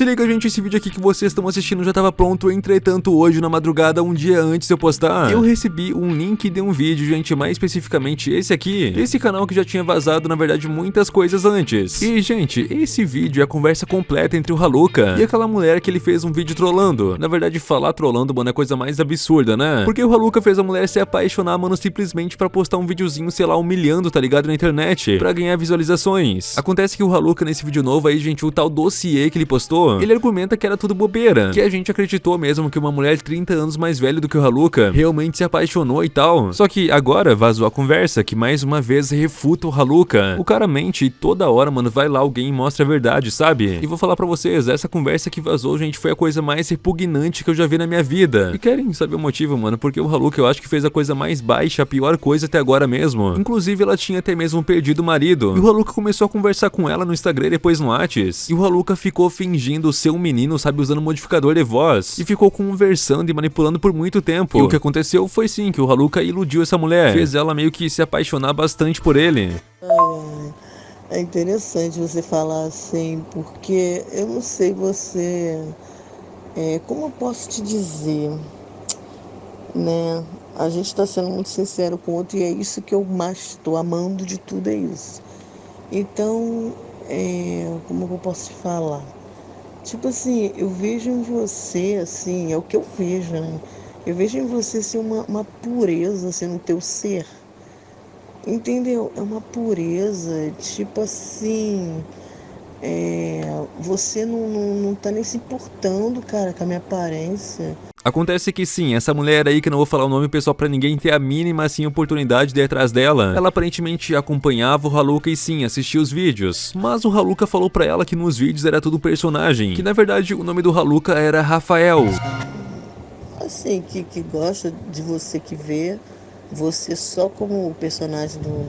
Se liga, gente, esse vídeo aqui que vocês estão assistindo já tava pronto, entretanto, hoje na madrugada, um dia antes de eu postar, eu recebi um link de um vídeo, gente, mais especificamente esse aqui, esse canal que já tinha vazado, na verdade, muitas coisas antes. E, gente, esse vídeo é a conversa completa entre o Haluka e aquela mulher que ele fez um vídeo trollando. Na verdade, falar trollando, mano, é a coisa mais absurda, né? Porque o Haluka fez a mulher se apaixonar, mano, simplesmente pra postar um videozinho, sei lá, humilhando, tá ligado, na internet, pra ganhar visualizações. Acontece que o Haluka, nesse vídeo novo aí, gente, o tal dossiê que ele postou, ele argumenta que era tudo bobeira, que a gente acreditou mesmo que uma mulher 30 anos mais velha do que o Haluka realmente se apaixonou e tal. Só que agora vazou a conversa, que mais uma vez refuta o Haluka. O cara mente e toda hora, mano, vai lá alguém e mostra a verdade, sabe? E vou falar pra vocês, essa conversa que vazou, gente, foi a coisa mais repugnante que eu já vi na minha vida. E querem saber o motivo, mano? Porque o Haluka eu acho que fez a coisa mais baixa, a pior coisa até agora mesmo. Inclusive, ela tinha até mesmo perdido o marido. E o Haluka começou a conversar com ela no Instagram e depois no Whats. E o Haluka ficou fingindo ser um menino, sabe, usando modificador de voz. E ficou conversando e manipulando por muito tempo. E o que aconteceu foi sim, que o Haluka iludiu essa mulher. Fez ela meio que se apaixonar bastante por ele. Ai, é interessante você falar assim, porque eu não sei você. É, como eu posso te dizer? Né? A gente está sendo muito sincero com o outro e é isso que eu mais estou amando de tudo, é isso. Então, é, como eu posso te falar? Tipo assim, eu vejo em você, assim, é o que eu vejo, né? Eu vejo em você assim, uma, uma pureza assim, no teu ser. Entendeu? É uma pureza, tipo assim. É, você não, não, não tá nem se importando, cara, com a minha aparência. Acontece que sim, essa mulher aí, que não vou falar o nome pessoal pra ninguém ter a mínima assim oportunidade de ir atrás dela, ela aparentemente acompanhava o Haluka e sim, assistia os vídeos. Mas o Haluka falou pra ela que nos vídeos era tudo personagem, que na verdade o nome do Haluka era Rafael. Assim, que, que gosta de você que vê você só como personagem do,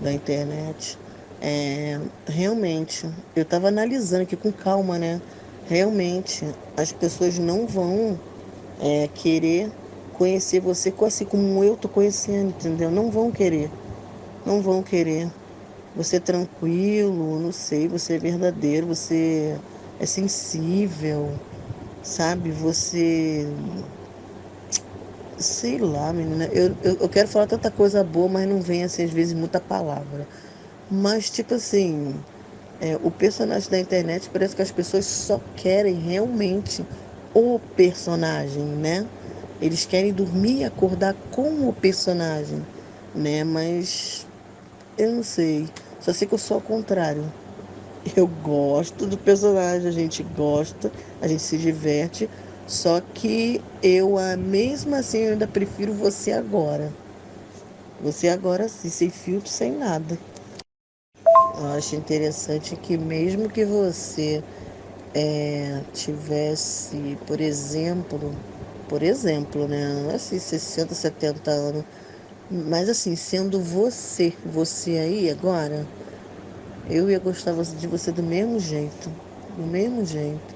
da internet. É, realmente, eu tava analisando aqui com calma, né? realmente as pessoas não vão é, querer conhecer você assim como eu tô conhecendo, entendeu? Não vão querer, não vão querer. Você é tranquilo, não sei, você é verdadeiro, você é sensível, sabe? Você. Sei lá, menina. Eu, eu, eu quero falar tanta coisa boa, mas não vem assim, às vezes, muita palavra. Mas, tipo assim, é, o personagem da internet parece que as pessoas só querem realmente o personagem, né? Eles querem dormir e acordar com o personagem, né? Mas eu não sei. Só sei que eu sou ao contrário. Eu gosto do personagem, a gente gosta, a gente se diverte. Só que eu, mesmo assim, eu ainda prefiro você agora. Você agora sim, sem filtro, sem nada. Eu acho interessante que mesmo que você é, tivesse, por exemplo, por exemplo, né, assim, 60, 70 anos, mas assim, sendo você, você aí agora, eu ia gostar de você do mesmo jeito, do mesmo jeito.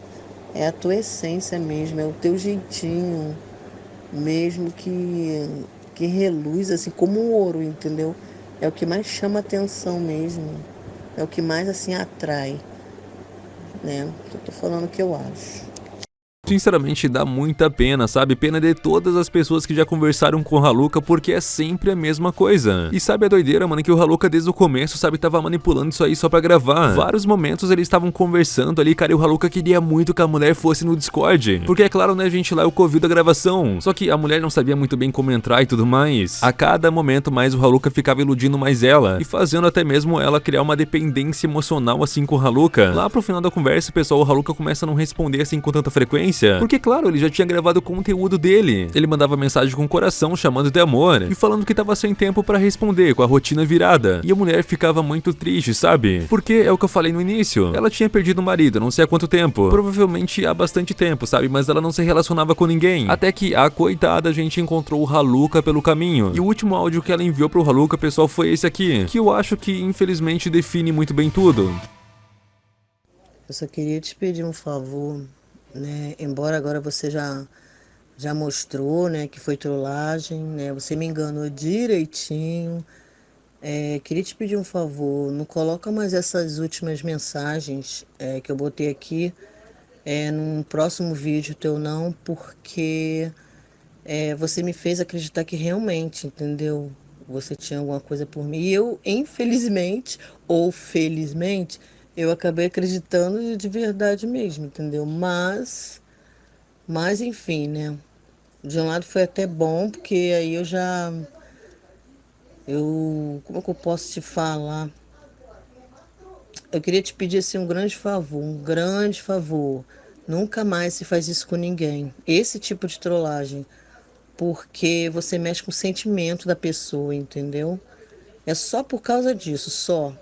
É a tua essência mesmo, é o teu jeitinho, mesmo que, que reluz assim como um ouro, entendeu? É o que mais chama atenção mesmo é o que mais assim atrai, né? Eu tô falando o que eu acho. Sinceramente dá muita pena, sabe? Pena de todas as pessoas que já conversaram com o Haluka porque é sempre a mesma coisa. E sabe a doideira, mano, que o Haluka desde o começo, sabe, tava manipulando isso aí só pra gravar. Vários momentos eles estavam conversando ali, cara, e o Haluka queria muito que a mulher fosse no Discord. Porque é claro, né, gente, lá é o Covid da gravação. Só que a mulher não sabia muito bem como entrar e tudo mais. A cada momento mais o Haluka ficava iludindo mais ela. E fazendo até mesmo ela criar uma dependência emocional assim com o Haluka. Lá pro final da conversa, pessoal, o Haluka começa a não responder assim com tanta frequência porque, claro, ele já tinha gravado o conteúdo dele. Ele mandava mensagem com o coração chamando de amor e falando que tava sem tempo para responder, com a rotina virada. E a mulher ficava muito triste, sabe? Porque é o que eu falei no início. Ela tinha perdido o marido, não sei há quanto tempo. Provavelmente há bastante tempo, sabe? Mas ela não se relacionava com ninguém. Até que a coitada a gente encontrou o Haluka pelo caminho. E o último áudio que ela enviou pro Haluka, pessoal, foi esse aqui. Que eu acho que infelizmente define muito bem tudo. Eu só queria te pedir um favor né? Embora agora você já já mostrou, né, que foi trollagem, né? Você me enganou direitinho. É, queria te pedir um favor, não coloca mais essas últimas mensagens é, que eu botei aqui é, num próximo vídeo teu não, porque é, você me fez acreditar que realmente, entendeu? Você tinha alguma coisa por mim. E eu, infelizmente, ou felizmente, eu acabei acreditando de verdade mesmo, entendeu? Mas, mas enfim, né? De um lado foi até bom, porque aí eu já. Eu. Como é que eu posso te falar? Eu queria te pedir assim, um grande favor, um grande favor. Nunca mais se faz isso com ninguém. Esse tipo de trollagem. Porque você mexe com o sentimento da pessoa, entendeu? É só por causa disso, só.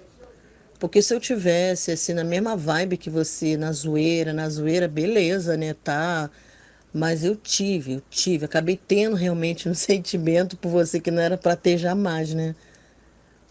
Porque se eu tivesse assim na mesma vibe que você, na zoeira, na zoeira, beleza, né? Tá. Mas eu tive, eu tive, acabei tendo realmente um sentimento por você que não era para ter jamais, né?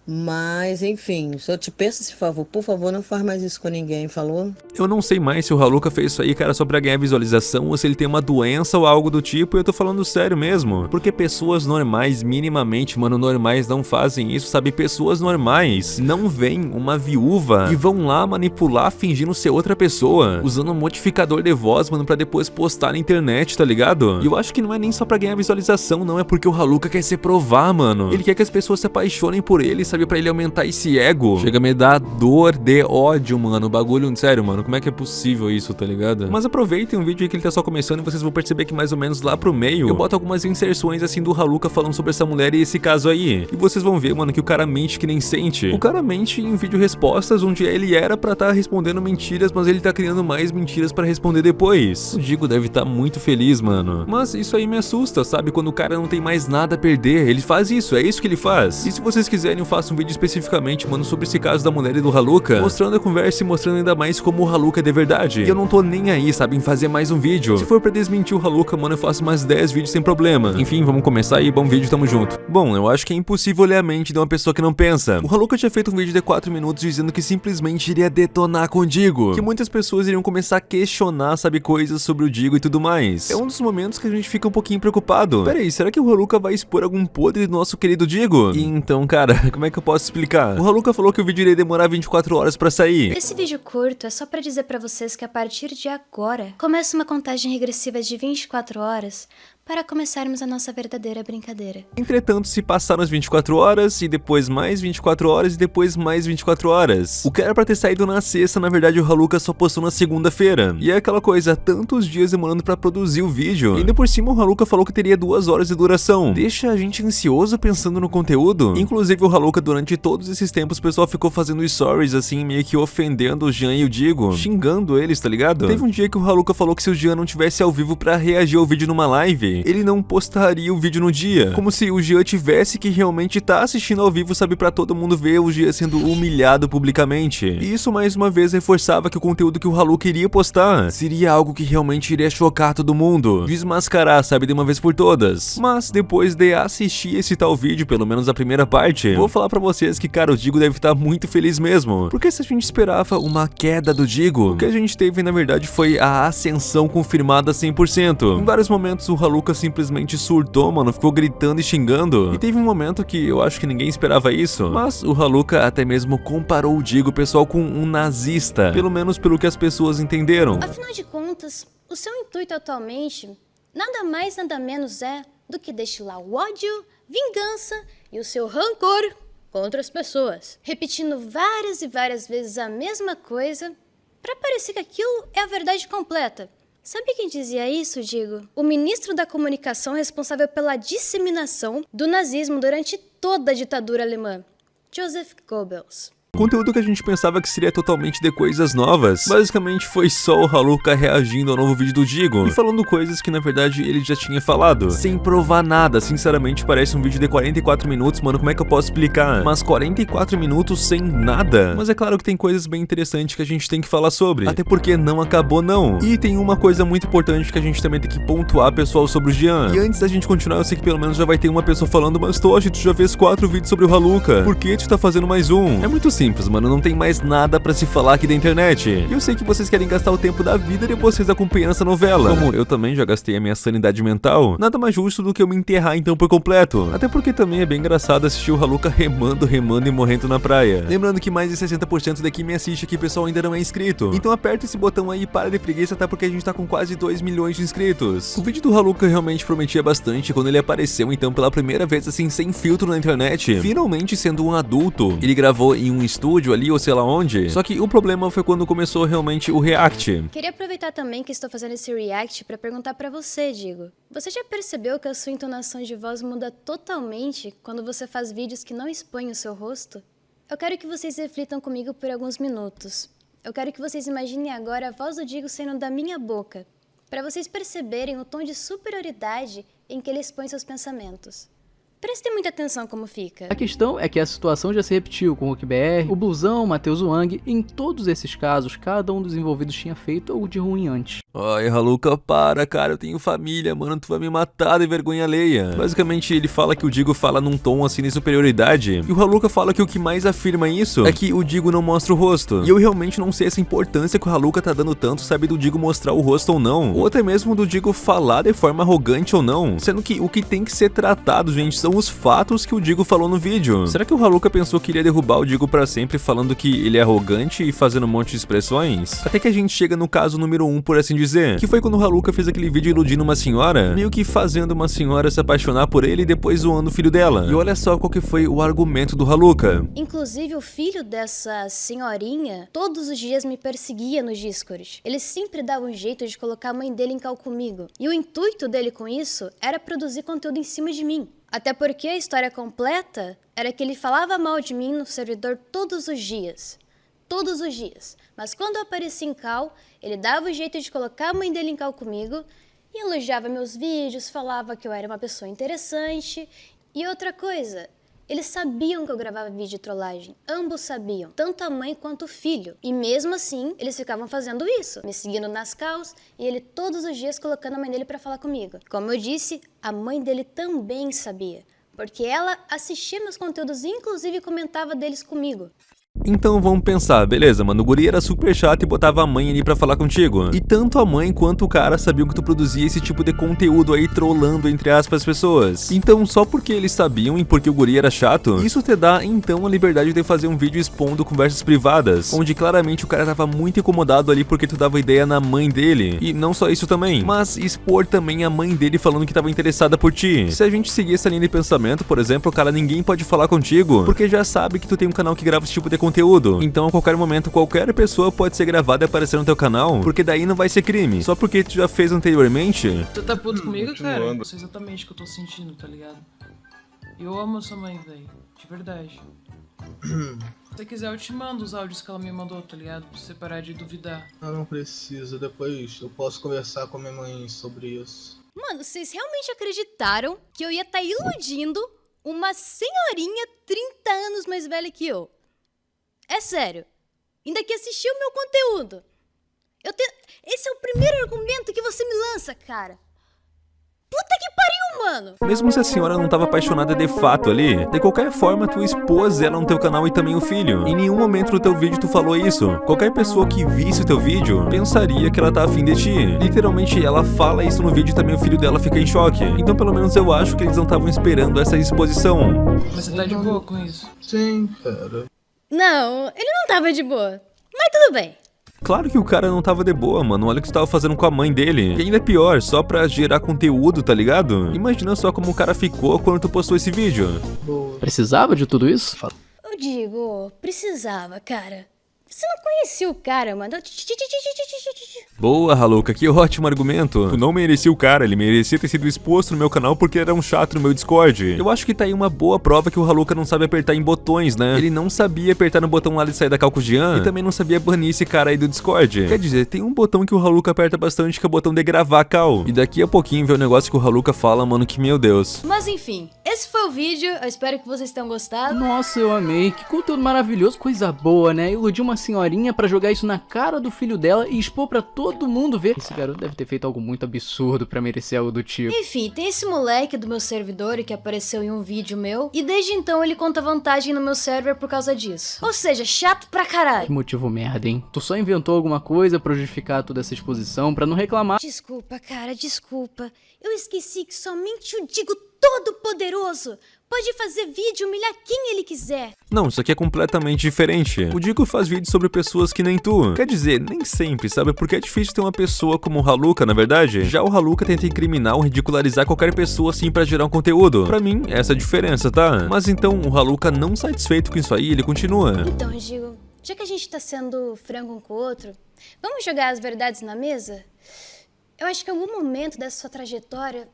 Mas, enfim, se eu te peço esse favor, por favor, não faz mais isso com ninguém, falou? Eu não sei mais se o Haluka fez isso aí, cara, só pra ganhar visualização, ou se ele tem uma doença ou algo do tipo, e eu tô falando sério mesmo. Porque pessoas normais, minimamente, mano, normais não fazem isso, sabe? Pessoas normais não veem uma viúva e vão lá manipular fingindo ser outra pessoa, usando um modificador de voz, mano, pra depois postar na internet, tá ligado? E eu acho que não é nem só pra ganhar visualização, não, é porque o Haluka quer se provar, mano. Ele quer que as pessoas se apaixonem por ele, sabe, pra ele aumentar esse ego. Chega a me dar dor de ódio, mano. Bagulho, sério, mano, como é que é possível isso, tá ligado? Mas aproveitem o vídeo aí que ele tá só começando e vocês vão perceber que mais ou menos lá pro meio eu boto algumas inserções assim do Haluka falando sobre essa mulher e esse caso aí. E vocês vão ver, mano, que o cara mente que nem sente. O cara mente em vídeo respostas onde ele era pra tá respondendo mentiras, mas ele tá criando mais mentiras pra responder depois. O Digo deve estar tá muito feliz, mano. Mas isso aí me assusta, sabe? Quando o cara não tem mais nada a perder, ele faz isso, é isso que ele faz. E se vocês quiserem eu faço um vídeo especificamente, mano, sobre esse caso da mulher e do Haluka, mostrando a conversa e mostrando ainda mais como o Haluka é de verdade. E eu não tô nem aí, sabe, em fazer mais um vídeo. Se for pra desmentir o Haluka, mano, eu faço mais 10 vídeos sem problema. Enfim, vamos começar aí, bom vídeo, tamo junto. Bom, eu acho que é impossível ler a mente de uma pessoa que não pensa. O Haluka tinha feito um vídeo de 4 minutos dizendo que simplesmente iria detonar com o Digo. Que muitas pessoas iriam começar a questionar, sabe, coisas sobre o Digo e tudo mais. É um dos momentos que a gente fica um pouquinho preocupado. Pera aí, será que o Haluka vai expor algum podre do nosso querido Digo? E então, cara, como é que eu posso explicar? O Haluka falou que o vídeo iria demorar 24 horas pra sair. Esse vídeo curto é só pra dizer pra vocês que a partir de agora começa uma contagem regressiva de 24 horas para começarmos a nossa verdadeira brincadeira. Entretanto, se passaram as 24 horas, e depois mais 24 horas, e depois mais 24 horas. O que era pra ter saído na sexta, na verdade o Haluka só postou na segunda-feira. E é aquela coisa, tantos dias demorando pra produzir o vídeo. E ainda por cima o Haluka falou que teria duas horas de duração. Deixa a gente ansioso pensando no conteúdo. Inclusive o Haluka, durante todos esses tempos, o pessoal ficou fazendo stories assim, meio que ofendendo o Jean e o Digo. Xingando eles, tá ligado? Teve um dia que o Haluka falou que se o Jean não tivesse ao vivo pra reagir ao vídeo numa live, ele não postaria o vídeo no dia. Como se o Jean tivesse que realmente tá assistindo ao vivo, sabe, pra todo mundo ver o Jean sendo humilhado publicamente. E isso mais uma vez reforçava que o conteúdo que o Halu queria postar seria algo que realmente iria chocar todo mundo, desmascarar, sabe, de uma vez por todas. Mas depois de assistir esse tal vídeo, pelo menos a primeira parte, vou falar pra vocês que, cara, o Digo deve estar tá muito feliz mesmo. Porque se a gente esperava uma queda do Digo, o que a gente teve na verdade foi a ascensão confirmada 100%. Em vários momentos o Haluka simplesmente surtou, mano, ficou gritando e xingando. E teve um momento que eu acho que ninguém esperava isso, mas o Haluka até mesmo comparou o Digo, pessoal, com um nazista, pelo menos pelo que as pessoas entenderam. Afinal de contas, o seu intuito atualmente nada mais nada menos é do que destilar o ódio, vingança e o seu rancor contra as pessoas, repetindo várias e várias vezes a mesma coisa para parecer que aquilo é a verdade completa. Sabe quem dizia isso, Digo? O ministro da comunicação responsável pela disseminação do nazismo durante toda a ditadura alemã, Joseph Goebbels. Conteúdo que a gente pensava que seria totalmente de coisas novas, basicamente foi só o Haluka reagindo ao novo vídeo do Digo e falando coisas que na verdade ele já tinha falado, sem provar nada, sinceramente parece um vídeo de 44 minutos, mano, como é que eu posso explicar? Mas 44 minutos sem nada? Mas é claro que tem coisas bem interessantes que a gente tem que falar sobre, até porque não acabou não. E tem uma coisa muito importante que a gente também tem que pontuar, pessoal, sobre o Jean. E antes da gente continuar, eu sei que pelo menos já vai ter uma pessoa falando, mas Toshi, tu já fez quatro vídeos sobre o Haluka, por que tu tá fazendo mais um? É muito simples simples, mano, não tem mais nada pra se falar aqui da internet. E eu sei que vocês querem gastar o tempo da vida de vocês acompanhando essa novela. Como eu também já gastei a minha sanidade mental, nada mais justo do que eu me enterrar então por completo. Até porque também é bem engraçado assistir o Haluka remando, remando e morrendo na praia. Lembrando que mais de 60% daqui me assiste aqui, pessoal, ainda não é inscrito. Então aperta esse botão aí e para de preguiça, tá? Porque a gente tá com quase 2 milhões de inscritos. O vídeo do Haluka realmente prometia bastante quando ele apareceu, então, pela primeira vez, assim, sem filtro na internet. Finalmente sendo um adulto. Ele gravou em um estúdio ali, ou sei lá onde. Só que o problema foi quando começou realmente o React. Queria aproveitar também que estou fazendo esse React para perguntar para você, Digo. Você já percebeu que a sua entonação de voz muda totalmente quando você faz vídeos que não expõem o seu rosto? Eu quero que vocês reflitam comigo por alguns minutos. Eu quero que vocês imaginem agora a voz do Digo saindo da minha boca, para vocês perceberem o tom de superioridade em que ele expõe seus pensamentos. Prestem muita atenção como fica. A questão é que a situação já se repetiu com o BR, o Blusão, o Matheus Wang, e em todos esses casos, cada um dos envolvidos tinha feito algo de ruim antes. Ai, Haluka, para, cara, eu tenho família, mano, tu vai me matar de vergonha alheia. Basicamente, ele fala que o Digo fala num tom assim de superioridade, e o Haluka fala que o que mais afirma isso é que o Digo não mostra o rosto. E eu realmente não sei essa importância que o Haluka tá dando tanto, sabe, do Digo mostrar o rosto ou não, ou até mesmo do Digo falar de forma arrogante ou não, sendo que o que tem que ser tratado, gente, são os fatos que o Digo falou no vídeo. Será que o Haluka pensou que iria derrubar o Digo pra sempre falando que ele é arrogante e fazendo um monte de expressões? Até que a gente chega no caso número 1, um, por assim dizer, que foi quando o Haluka fez aquele vídeo iludindo uma senhora, meio que fazendo uma senhora se apaixonar por ele e depois zoando o filho dela. E olha só qual que foi o argumento do Haluka. Inclusive, o filho dessa senhorinha todos os dias me perseguia no Discord. Ele sempre dava um jeito de colocar a mãe dele em cal comigo. E o intuito dele com isso era produzir conteúdo em cima de mim. Até porque a história completa era que ele falava mal de mim no servidor todos os dias todos os dias. Mas quando eu aparecia em cal, ele dava o jeito de colocar a mãe dele em cal comigo e elogiava meus vídeos, falava que eu era uma pessoa interessante. E outra coisa, eles sabiam que eu gravava vídeo de trollagem. Ambos sabiam, tanto a mãe quanto o filho. E mesmo assim, eles ficavam fazendo isso, me seguindo nas calls e ele todos os dias colocando a mãe dele para falar comigo. Como eu disse, a mãe dele também sabia, porque ela assistia meus conteúdos e inclusive comentava deles comigo. Então vamos pensar, beleza, mano, o guri era super chato e botava a mãe ali pra falar contigo. E tanto a mãe quanto o cara sabiam que tu produzia esse tipo de conteúdo aí trollando, entre aspas, as pessoas. Então só porque eles sabiam e porque o guri era chato, isso te dá então a liberdade de fazer um vídeo expondo conversas privadas, onde claramente o cara tava muito incomodado ali porque tu dava ideia na mãe dele. E não só isso também, mas expor também a mãe dele falando que tava interessada por ti. Se a gente seguir essa linha de pensamento, por exemplo, cara, ninguém pode falar contigo, porque já sabe que tu tem um canal que grava esse tipo de conteúdo. Então a qualquer momento qualquer pessoa pode ser gravada e aparecer no teu canal, porque daí não vai ser crime. Só porque tu já fez anteriormente. Tu tá puto comigo, cara? Não sei exatamente o que eu tô sentindo, tá ligado? Eu amo a sua mãe, velho. De verdade. Se você quiser, eu te mando os áudios que ela me mandou, tá ligado? Pra você parar de duvidar. Ah, não precisa. Depois eu posso conversar com a minha mãe sobre isso. Mano, vocês realmente acreditaram que eu ia estar tá iludindo uma senhorinha 30 anos mais velha que eu? É sério. Ainda que assistiu o meu conteúdo. Eu tenho... Esse é o primeiro argumento que você me lança, cara. Puta que pariu, mano! Mesmo se a senhora não tava apaixonada de fato ali, de qualquer forma tu expôs ela no teu canal e também o filho. Em nenhum momento no teu vídeo tu falou isso. Qualquer pessoa que visse o teu vídeo pensaria que ela tá afim de ti. Literalmente ela fala isso no vídeo e também o filho dela fica em choque. Então pelo menos eu acho que eles não estavam esperando essa exposição. Mas você tá de boa com isso? Sim, cara. Não, ele não tava de boa. Mas tudo bem. Claro que o cara não tava de boa, mano. Olha o que você tava fazendo com a mãe dele. E ainda é pior, só pra gerar conteúdo, tá ligado? Imagina só como o cara ficou quando tu postou esse vídeo. Boa. Precisava de tudo isso? Eu digo, precisava, cara. Você não conhecia o cara, mano. Boa, Haluka, que ótimo argumento. Tu não merecia o cara, ele merecia ter sido exposto no meu canal porque era um chato no meu Discord. Eu acho que tá aí uma boa prova que o Haluka não sabe apertar em botões, né? Ele não sabia apertar no botão lá de sair da Calcujian e também não sabia banir esse cara aí do Discord. Quer dizer, tem um botão que o Haluka aperta bastante que é o botão de gravar cal. E daqui a pouquinho vê o negócio que o Haluka fala, mano, que meu Deus. Mas enfim, esse foi o vídeo, eu espero que vocês tenham gostado. Nossa, eu amei, que conteúdo maravilhoso, coisa boa, né? Iludir uma senhorinha para jogar isso na cara do filho dela e expor para todo mundo ver. Esse garoto deve ter feito algo muito absurdo para merecer algo do tipo. Enfim, tem esse moleque do meu servidor que apareceu em um vídeo meu e desde então ele conta vantagem no meu server por causa disso. Ou seja, chato pra caralho. Que motivo merda, hein? Tu só inventou alguma coisa pra justificar toda essa exposição, pra não reclamar. Desculpa, cara, desculpa. Eu esqueci que somente o Digo Todo-Poderoso pode fazer vídeo humilhar quem ele quiser. Não, isso aqui é completamente diferente. O Digo faz vídeos sobre pessoas que nem tu. Quer dizer, nem sempre, sabe? Porque é difícil ter uma pessoa como o Haluka, na verdade. Já o Haluka tenta incriminar ou ridicularizar qualquer pessoa assim pra gerar um conteúdo. Pra mim, essa é a diferença, tá? Mas então, o Haluka não satisfeito com isso aí, ele continua. Então, Digo, já que a gente tá sendo frango um com o outro, vamos jogar as verdades na mesa? Eu acho que em algum momento dessa sua trajetória,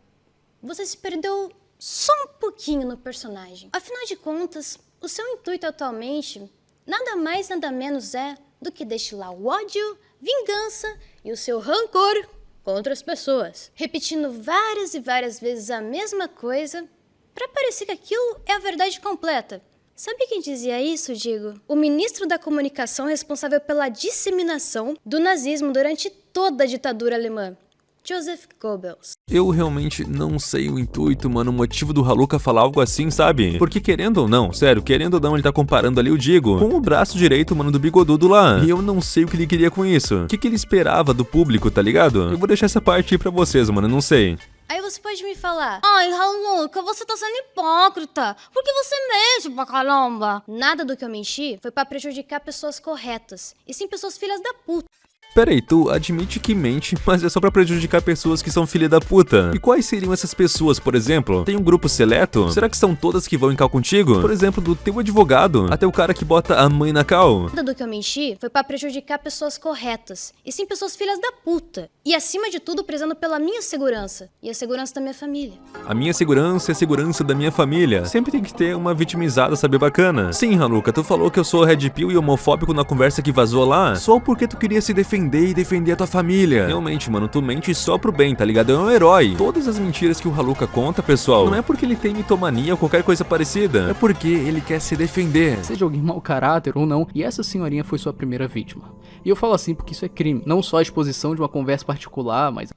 você se perdeu só um pouquinho no personagem. Afinal de contas, o seu intuito atualmente nada mais nada menos é do que destilar o ódio, vingança e o seu rancor contra as pessoas, repetindo várias e várias vezes a mesma coisa para parecer que aquilo é a verdade completa. Sabe quem dizia isso, digo? O ministro da comunicação responsável pela disseminação do nazismo durante toda a ditadura alemã, Joseph Goebbels. Eu realmente não sei o intuito, mano, o motivo do Haluka falar algo assim, sabe? Porque querendo ou não, sério, querendo ou não, ele tá comparando ali o Digo com o braço direito, mano, do bigodudo lá. E eu não sei o que ele queria com isso. O que, que ele esperava do público, tá ligado? Eu vou deixar essa parte aí pra vocês, mano, não sei. Aí você pode me falar, ai, Haluka, você tá sendo hipócrita, porque você mente pra caramba. Nada do que eu menti foi pra prejudicar pessoas corretas, e sim pessoas filhas da puta. Peraí, tu admite que mente, mas é só pra prejudicar pessoas que são filha da puta. E quais seriam essas pessoas, por exemplo? Tem um grupo seleto? Será que são todas que vão em cal contigo? Por exemplo, do teu advogado, até o cara que bota a mãe na cal. Nada do que eu menti foi pra prejudicar pessoas corretas, e sim pessoas filhas da puta. E acima de tudo, prezando pela minha segurança, e a segurança da minha família. A minha segurança é a segurança da minha família. Sempre tem que ter uma vitimizada, saber bacana. Sim, Hanuka, tu falou que eu sou red pill e homofóbico na conversa que vazou lá, só porque tu queria se defender defender e defender a tua família. Realmente, mano, tu mente só pro bem, tá ligado? É um herói. Todas as mentiras que o Haluka conta, pessoal, não é porque ele tem mitomania ou qualquer coisa parecida. É porque ele quer se defender. Seja alguém mau caráter ou não, e essa senhorinha foi sua primeira vítima. E eu falo assim porque isso é crime. Não só a exposição de uma conversa particular, mas...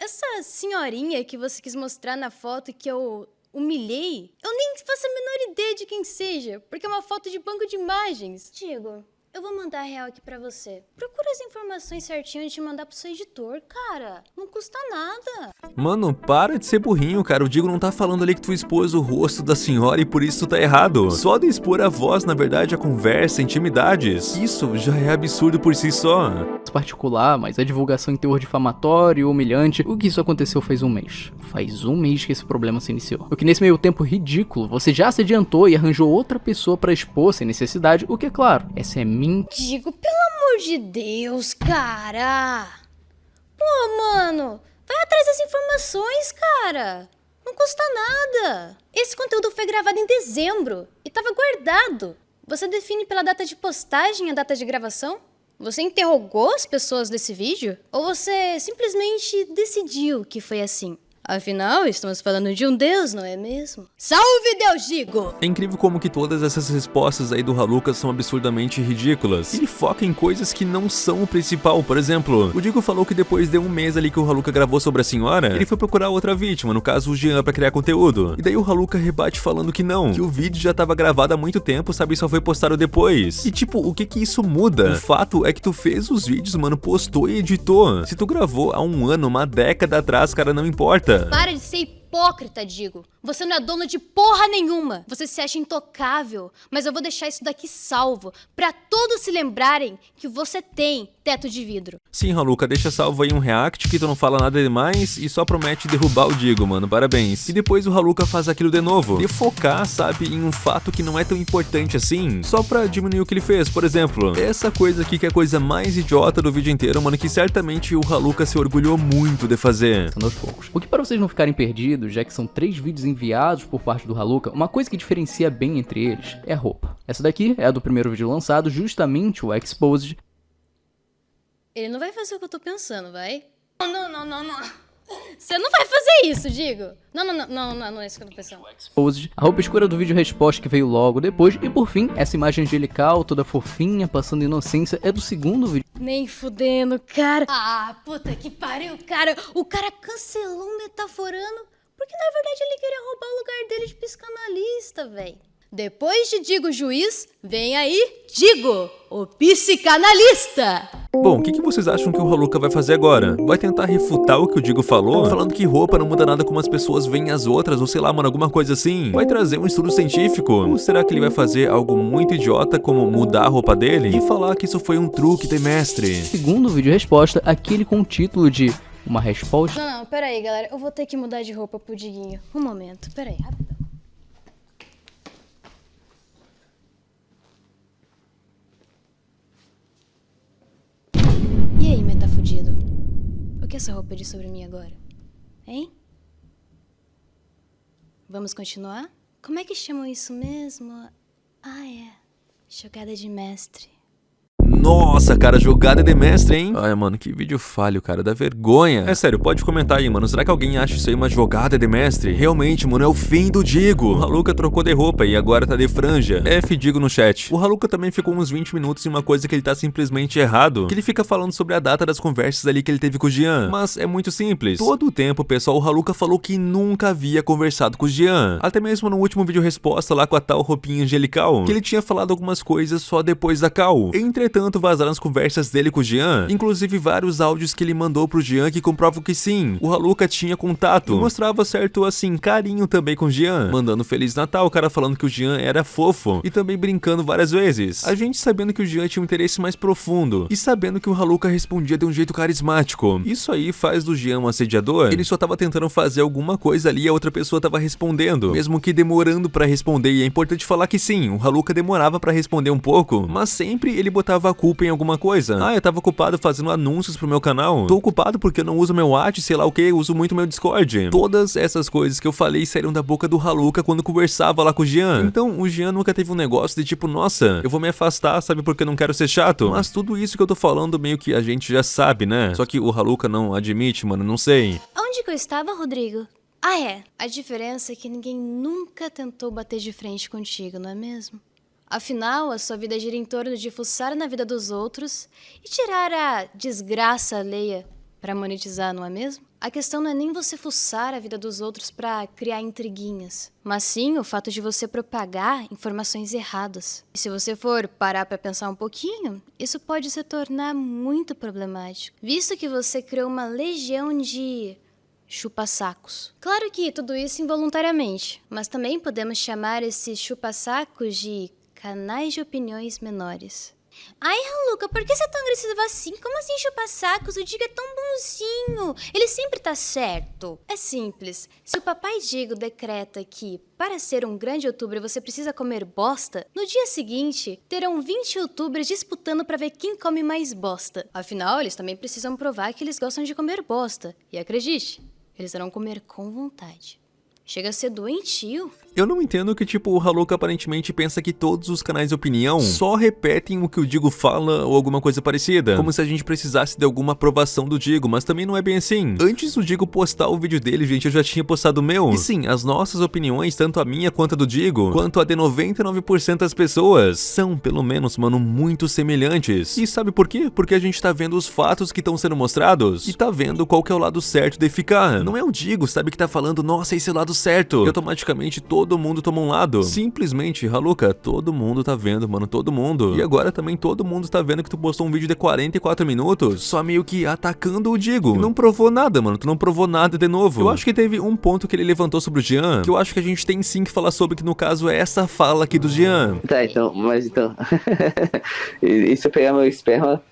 Essa senhorinha que você quis mostrar na foto que eu humilhei, eu nem faço a menor ideia de quem seja, porque é uma foto de banco de imagens. Digo, eu vou mandar a real aqui pra você. Procura as informações certinho antes de mandar pro seu editor, cara. Não custa nada. Mano, para de ser burrinho, cara. O Digo não tá falando ali que tu expôs o rosto da senhora e por isso tá errado. Só de expor a voz, na verdade, a conversa, intimidades. Isso já é absurdo por si só. Particular, mas a divulgação em teor difamatório, humilhante. O que isso aconteceu faz um mês. Faz um mês que esse problema se iniciou. O que nesse meio tempo ridículo, você já se adiantou e arranjou outra pessoa pra expor sem necessidade, o que é claro, essa é minha Digo, pelo amor de Deus, cara. Pô, mano, vai atrás das informações, cara. Não custa nada. Esse conteúdo foi gravado em dezembro e estava guardado. Você define pela data de postagem a data de gravação? Você interrogou as pessoas desse vídeo? Ou você simplesmente decidiu que foi assim? Afinal, estamos falando de um deus, não é mesmo? Salve Deus, digo! É incrível como que todas essas respostas aí do Haluka são absurdamente ridículas. Ele foca em coisas que não são o principal. Por exemplo, o Digo falou que depois de um mês ali que o Haluka gravou sobre a senhora, ele foi procurar outra vítima, no caso o Jean, pra criar conteúdo. E daí o Haluka rebate falando que não, que o vídeo já tava gravado há muito tempo, sabe, só foi postado depois. E tipo, o que que isso muda? O fato é que tu fez os vídeos, mano, postou e editou. Se tu gravou há um ano, uma década atrás, cara, não importa. Para de ser hipócrita, digo. Você não é dono de porra nenhuma. Você se acha intocável. Mas eu vou deixar isso daqui salvo, pra todos se lembrarem que você tem teto de vidro. Sim, Haluka, deixa salvo aí um react que tu não fala nada demais e só promete derrubar o Digo, mano. Parabéns. E depois o Haluka faz aquilo de novo. De focar, sabe, em um fato que não é tão importante assim, só pra diminuir o que ele fez. Por exemplo, essa coisa aqui que é a coisa mais idiota do vídeo inteiro, mano, que certamente o Haluka se orgulhou muito de fazer. Aos poucos. O que para vocês não ficarem perdidos, já que são três vídeos enviados por parte do Haluka, uma coisa que diferencia bem entre eles é a roupa. Essa daqui é a do primeiro vídeo lançado, justamente o Exposed, ele não vai fazer o que eu tô pensando, vai? Não, não, não, não. Você não vai fazer isso, digo. Não, não, não, não, não, não é isso que eu tô pensando. Exposed, a roupa escura do vídeo resposta que veio logo depois, e por fim, essa imagem angelical, toda fofinha, passando inocência, é do segundo vídeo. Nem fudendo, cara. Ah, puta que pariu, cara. O cara cancelou o metaforando porque na verdade ele queria roubar o lugar dele de psicanalista, velho. Depois de Digo Juiz, vem aí Digo, o psicanalista. Bom, o que, que, vocês acham que o Haluka vai fazer agora? Vai tentar refutar o que o Digo falou? Falando que roupa não muda nada como as pessoas veem as outras, ou sei lá, mano, alguma coisa assim? Vai trazer um estudo científico? Ou será que ele vai fazer algo muito idiota, como mudar a roupa dele? E falar que isso foi um truque de mestre? Segundo o vídeo resposta, aquele com o título de uma resposta... Não, não, pera aí, galera. Eu vou ter que mudar de roupa pro Diguinho. Um momento, pera aí, rapidão. E aí, meta fudido? O que essa roupa diz sobre mim agora? Hein? Vamos continuar? Como é que chamam isso mesmo? Ah, é. Jogada de mestre. Nossa, cara, jogada de mestre, hein? Ai, mano, que vídeo falho, cara, dá vergonha. É sério, pode comentar aí, mano. Será que alguém acha isso aí uma jogada de mestre? Realmente, mano, é o fim do Digo. O Haluka trocou de roupa e agora tá de franja. F Digo no chat. O Haluka também ficou uns 20 minutos em uma coisa que ele tá simplesmente errado. Que ele fica falando sobre a data das conversas ali que ele teve com o Jean. Mas é muito simples. Todo o tempo, pessoal, o Haluka falou que nunca havia conversado com o Jean. Até mesmo no último vídeo resposta lá com a tal roupinha angelical. Que ele tinha falado algumas coisas só depois da cal. Entretanto, vazaram as conversas dele com o Jean, inclusive vários áudios que ele mandou pro Jean que comprovam que sim, o Haluka tinha contato, e mostrava certo, assim, carinho também com o Jean, mandando Feliz Natal, o cara falando que o Jean era fofo, e também brincando várias vezes. A gente sabendo que o Jean tinha um interesse mais profundo, e sabendo que o Haluka respondia de um jeito carismático. Isso aí faz do Jean um assediador, ele só tava tentando fazer alguma coisa ali e a outra pessoa tava respondendo, mesmo que demorando pra responder, e é importante falar que sim, o Haluka demorava pra responder um pouco, mas sempre ele botava a culpa em alguma coisa. Ah, eu tava ocupado fazendo anúncios pro meu canal. Tô ocupado porque eu não uso meu WhatsApp, sei lá o que, uso muito meu Discord. Todas essas coisas que eu falei saíram da boca do Haluka quando conversava lá com o Jean. Então, o Jean nunca teve um negócio de tipo, nossa, eu vou me afastar, sabe, porque eu não quero ser chato. Mas tudo isso que eu tô falando meio que a gente já sabe, né? Só que o Haluka não admite, mano, não sei. Onde que eu estava, Rodrigo? Ah, é. A diferença é que ninguém nunca tentou bater de frente contigo, não é mesmo? Afinal, a sua vida gira em torno de fuçar na vida dos outros e tirar a desgraça alheia para monetizar, não é mesmo? A questão não é nem você fuçar a vida dos outros para criar intriguinhas, mas sim o fato de você propagar informações erradas. E se você for parar para pensar um pouquinho, isso pode se tornar muito problemático, visto que você criou uma legião de chupa-sacos. Claro que tudo isso involuntariamente, mas também podemos chamar esses chupa-sacos de canais de opiniões menores. Ai, Luca, por que você é tão agressivo assim? Como assim chupar sacos? O Digo é tão bonzinho. Ele sempre tá certo. É simples. Se o papai Digo decreta que, para ser um grande youtuber, você precisa comer bosta, no dia seguinte, terão 20 youtubers disputando para ver quem come mais bosta. Afinal, eles também precisam provar que eles gostam de comer bosta. E acredite, eles irão comer com vontade. Chega a ser doentio. Eu não entendo que, tipo, o Haluka aparentemente pensa que todos os canais de opinião só repetem o que o Digo fala ou alguma coisa parecida. Como se a gente precisasse de alguma aprovação do Digo, mas também não é bem assim. Antes do Digo postar o vídeo dele, gente, eu já tinha postado o meu. E sim, as nossas opiniões, tanto a minha quanto a do Digo, quanto a de 99% das pessoas, são, pelo menos, mano, muito semelhantes. E sabe por quê? Porque a gente tá vendo os fatos que estão sendo mostrados e tá vendo qual que é o lado certo de ficar. Não é o Digo, sabe, que tá falando, nossa, esse é o lado certo. E automaticamente todo mundo toma um lado. Simplesmente, Haluka, todo mundo tá vendo, mano, todo mundo. E agora também todo mundo tá vendo que tu postou um vídeo de 44 minutos, só meio que atacando o Digo. Não provou nada, mano, tu não provou nada de novo. Eu acho que teve um ponto que ele levantou sobre o Jean, que eu acho que a gente tem sim que falar sobre, que no caso é essa fala aqui do Jean. Tá, então, mas então... e se eu pegar meu esperma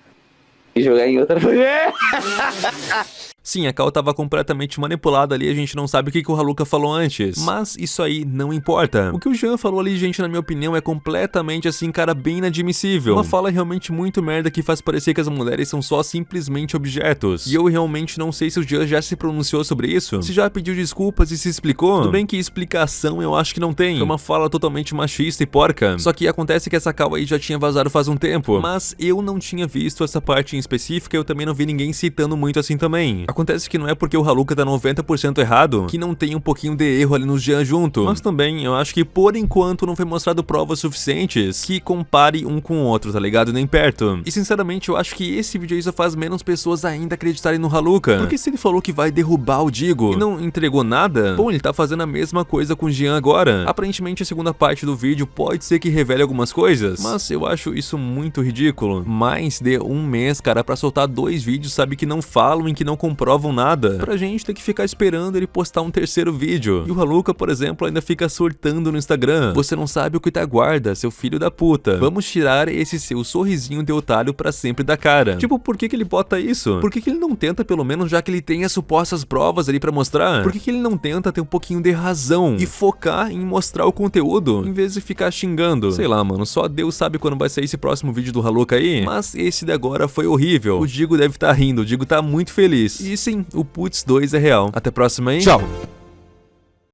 e jogar em outra... Sim, a Cal tava completamente manipulada ali, a gente não sabe o que, que o Haluka falou antes. Mas isso aí não importa. O que o Jean falou ali, gente, na minha opinião, é completamente assim, cara, bem inadmissível. Uma fala realmente muito merda que faz parecer que as mulheres são só simplesmente objetos. E eu realmente não sei se o Jean já se pronunciou sobre isso, se já pediu desculpas e se explicou. Tudo bem que explicação eu acho que não tem. É uma fala totalmente machista e porca. Só que acontece que essa Cal aí já tinha vazado faz um tempo. Mas eu não tinha visto essa parte em específica, eu também não vi ninguém citando muito assim também. Acontece que não é porque o Haluka tá 90% errado que não tem um pouquinho de erro ali nos Jean junto. Mas também eu acho que por enquanto não foi mostrado provas suficientes que compare um com o outro, tá ligado? Nem perto. E sinceramente eu acho que esse vídeo aí só faz menos pessoas ainda acreditarem no Haluka. Porque se ele falou que vai derrubar o Digo e não entregou nada, bom, ele tá fazendo a mesma coisa com o Jean agora. Aparentemente a segunda parte do vídeo pode ser que revele algumas coisas, mas eu acho isso muito ridículo. Mais de um mês, cara, pra soltar dois vídeos, sabe, que não falam e que não comprovam nada. Pra gente ter que ficar esperando ele postar um terceiro vídeo. E o Haluka, por exemplo, ainda fica surtando no Instagram. Você não sabe o que te aguarda, seu filho da puta. Vamos tirar esse seu sorrisinho de otário pra sempre da cara. Tipo, por que que ele bota isso? Por que que ele não tenta, pelo menos, já que ele tem as supostas provas ali pra mostrar? Por que que ele não tenta ter um pouquinho de razão e focar em mostrar o conteúdo, em vez de ficar xingando? Sei lá, mano, só Deus sabe quando vai sair esse próximo vídeo do Haluka aí, mas esse de agora foi horrível. O Digo deve estar tá rindo, o Digo tá muito feliz. E sim, o Putz 2 é real. Até a próxima, hein? Tchau!